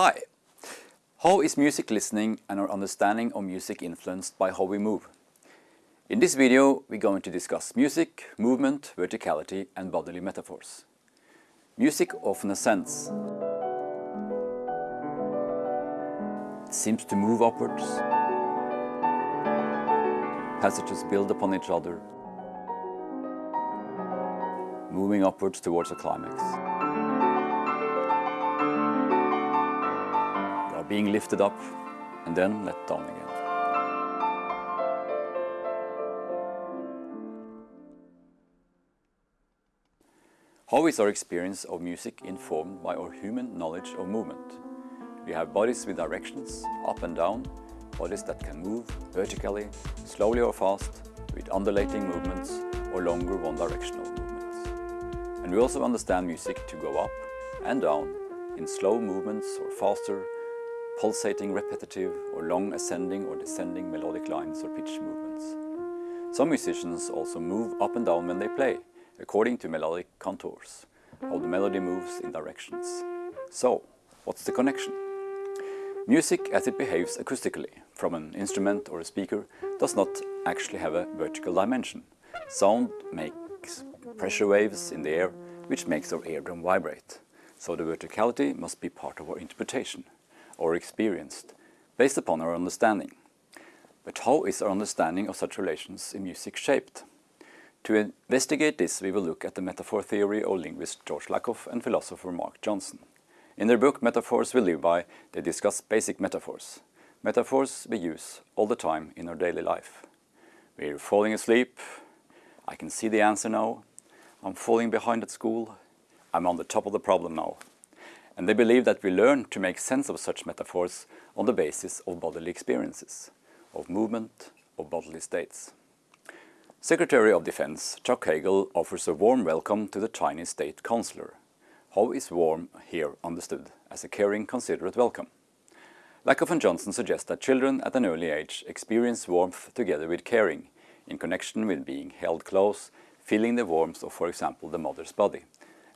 Hi! How is music listening and our understanding of music influenced by how we move? In this video we're going to discuss music, movement, verticality and bodily metaphors. Music often ascends. It seems to move upwards. Passages build upon each other, moving upwards towards a climax. Being lifted up and then let down again. How is our experience of music informed by our human knowledge of movement? We have bodies with directions, up and down, bodies that can move vertically, slowly or fast, with undulating movements or longer one-directional movements. And we also understand music to go up and down in slow movements or faster, pulsating repetitive or long ascending or descending melodic lines or pitch movements. Some musicians also move up and down when they play, according to melodic contours, how the melody moves in directions. So, what's the connection? Music as it behaves acoustically from an instrument or a speaker does not actually have a vertical dimension. Sound makes pressure waves in the air which makes our eardrum vibrate. So the verticality must be part of our interpretation or experienced based upon our understanding. But how is our understanding of such relations in music shaped? To investigate this, we will look at the metaphor theory of linguist George Lakoff and philosopher Mark Johnson. In their book Metaphors We Live By, they discuss basic metaphors. Metaphors we use all the time in our daily life. We're falling asleep, I can see the answer now, I'm falling behind at school, I'm on the top of the problem now. And they believe that we learn to make sense of such metaphors on the basis of bodily experiences, of movement, of bodily states. Secretary of Defense Chuck Hagel offers a warm welcome to the Chinese state counselor. How is warm here understood as a caring, considerate welcome? Lakoff and Johnson suggest that children at an early age experience warmth together with caring, in connection with being held close, feeling the warmth of, for example, the mother's body.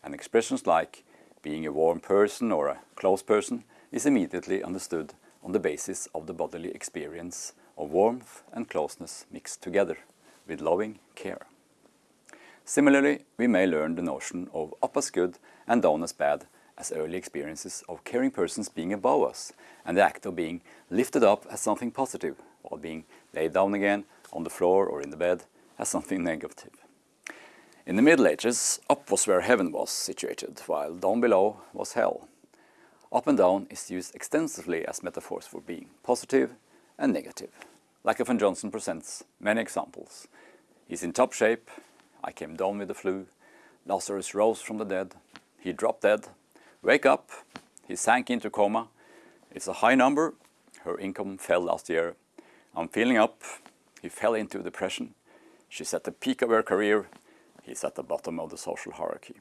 And expressions like being a warm person or a close person is immediately understood on the basis of the bodily experience of warmth and closeness mixed together with loving care. Similarly, we may learn the notion of up as good and down as bad as early experiences of caring persons being above us and the act of being lifted up as something positive while being laid down again on the floor or in the bed as something negative. In the Middle Ages, up was where heaven was situated, while down below was hell. Up and down is used extensively as metaphors for being positive and negative. Lakoff and Johnson presents many examples. He's in top shape, I came down with the flu, Lazarus rose from the dead, he dropped dead, wake up, he sank into coma, it's a high number, her income fell last year, I'm feeling up, he fell into depression, she's at the peak of her career, he's at the bottom of the social hierarchy.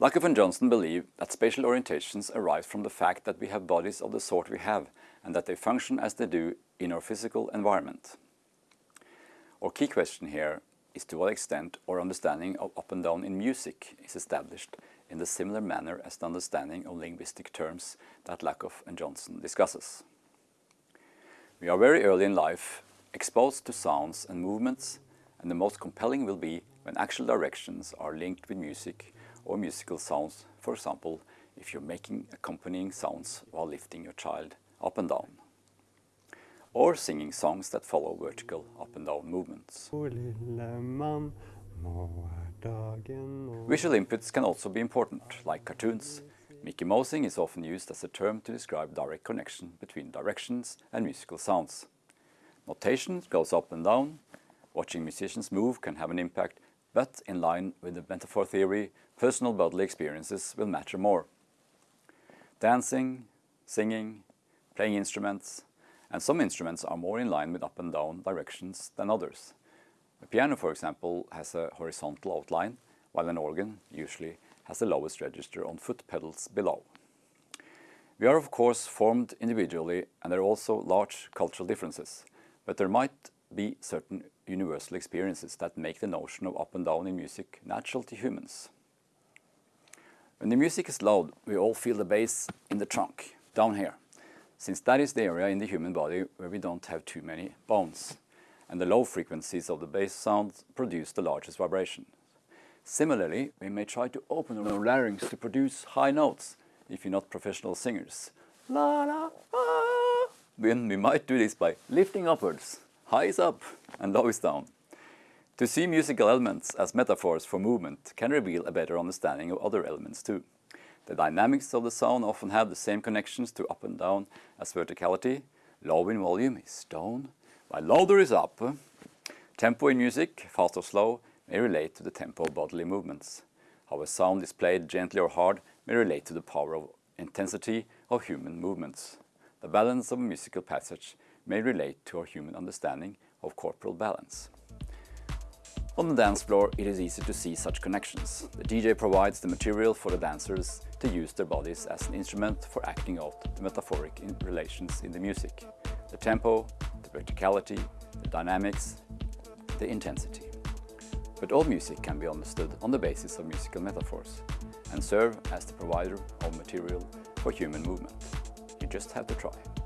Lakoff and Johnson believe that spatial orientations arise from the fact that we have bodies of the sort we have and that they function as they do in our physical environment. Our key question here is to what extent our understanding of up and down in music is established in the similar manner as the understanding of linguistic terms that Lakoff and Johnson discusses. We are very early in life exposed to sounds and movements and the most compelling will be when actual directions are linked with music or musical sounds, for example, if you're making accompanying sounds while lifting your child up and down or singing songs that follow vertical up and down movements. Visual inputs can also be important, like cartoons. Mickey Mousing is often used as a term to describe direct connection between directions and musical sounds. Notation goes up and down. Watching musicians move can have an impact, but in line with the metaphor theory, personal bodily experiences will matter more. Dancing, singing, playing instruments, and some instruments are more in line with up and down directions than others. A piano, for example, has a horizontal outline, while an organ usually has the lowest register on foot pedals below. We are of course formed individually and there are also large cultural differences, but there might be certain universal experiences that make the notion of up and down in music natural to humans. When the music is loud, we all feel the bass in the trunk down here, since that is the area in the human body where we don't have too many bones, and the low frequencies of the bass sound produce the largest vibration. Similarly, we may try to open our larynx to produce high notes if you're not professional singers. La la ah. Then we might do this by lifting upwards, high is up and low is down. To see musical elements as metaphors for movement can reveal a better understanding of other elements too. The dynamics of the sound often have the same connections to up and down as verticality. Low in volume is down, while louder is up. Tempo in music, fast or slow, may relate to the tempo of bodily movements. How a sound is played gently or hard may relate to the power of intensity of human movements. The balance of a musical passage may relate to our human understanding of corporal balance. On the dance floor, it is easy to see such connections. The DJ provides the material for the dancers to use their bodies as an instrument for acting out the metaphoric relations in the music. The tempo, the verticality, the dynamics, the intensity. But all music can be understood on the basis of musical metaphors and serve as the provider of material for human movement. You just have to try.